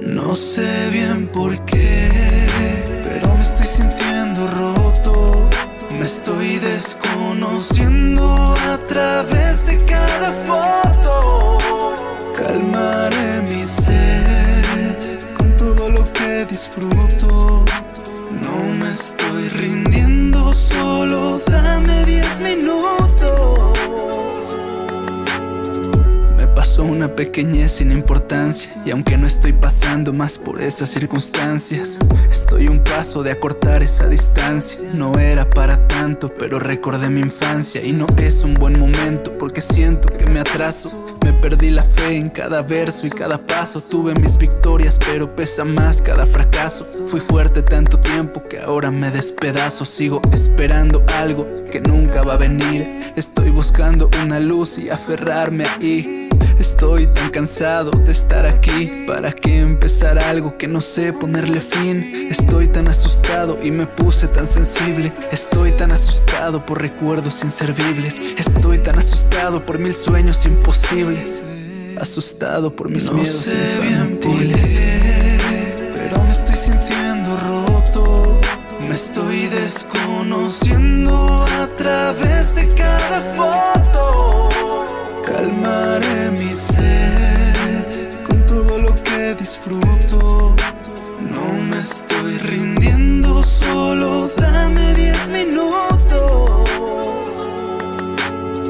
No sé bien por qué, pero me estoy sintiendo roto. Me estoy desconociendo a través de cada foto. Calmaré mi ser con todo lo que disfruto. No me estoy rindiendo, solo dame 10 minutos. Pequeñez sin importancia. Y aunque no estoy pasando más por esas circunstancias Estoy un paso de acortar esa distancia. No era para tanto, pero recordé mi infancia. Y no es un buen momento porque siento que me atraso. Me perdí la fe en cada verso y cada paso. Tuve mis victorias pero pesa más cada fracaso. Fui fuerte tanto tiempo que ahora me despedazo. Sigo esperando algo que nunca va a venir. Estoy buscando una luz y aferrarme ahí Estoy tan cansado de estar aquí. ¿Para qué empezar algo que no sé ponerle fin? Estoy tan asustado y me puse tan sensible. Estoy tan asustado por recuerdos inservibles. Estoy tan asustado por mil sueños imposibles. Asustado por mis no miedos sé infantiles. Pero me estoy sintiendo roto. Me estoy desconociendo a través de cada foto No me estoy rindiendo, solo dame 10 minutos.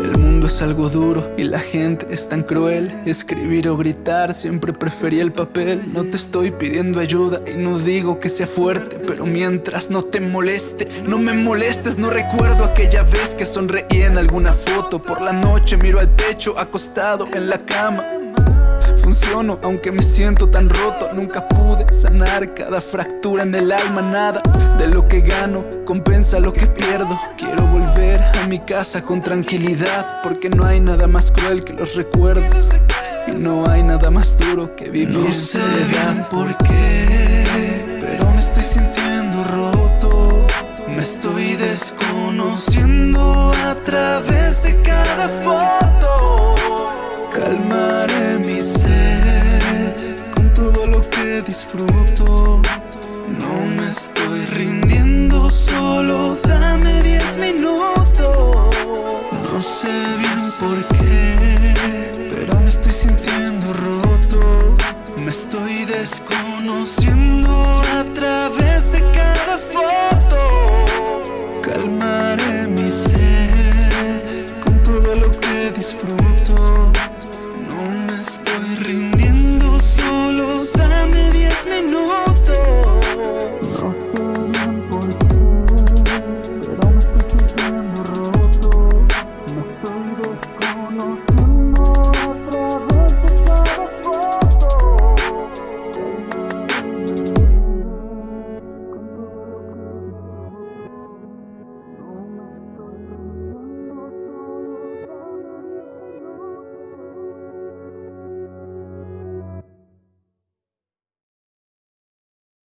El mundo es algo duro y la gente es tan cruel. Escribir o gritar, siempre preferí el papel. No te estoy pidiendo ayuda y no digo que sea fuerte Pero mientras no te moleste, no me molestes. No recuerdo aquella vez que sonreí en alguna foto. Por la noche miro al techo acostado en la cama Funciono aunque me siento tan roto. Nunca pude sanar cada fractura en el alma Nada de lo que gano compensa lo que pierdo. Quiero volver a mi casa con tranquilidad Porque no hay nada más cruel que los recuerdos Y no hay nada más duro que vivir No sé bien por qué Pero me estoy sintiendo roto. Me estoy desconociendo a través de cada foto disfruto. No me estoy rindiendo, solo dame 10 minutos. No sé bien por qué, pero me estoy sintiendo roto. Me estoy desconociendo a través de cada foto. Calmaré mi ser con todo lo que disfruto.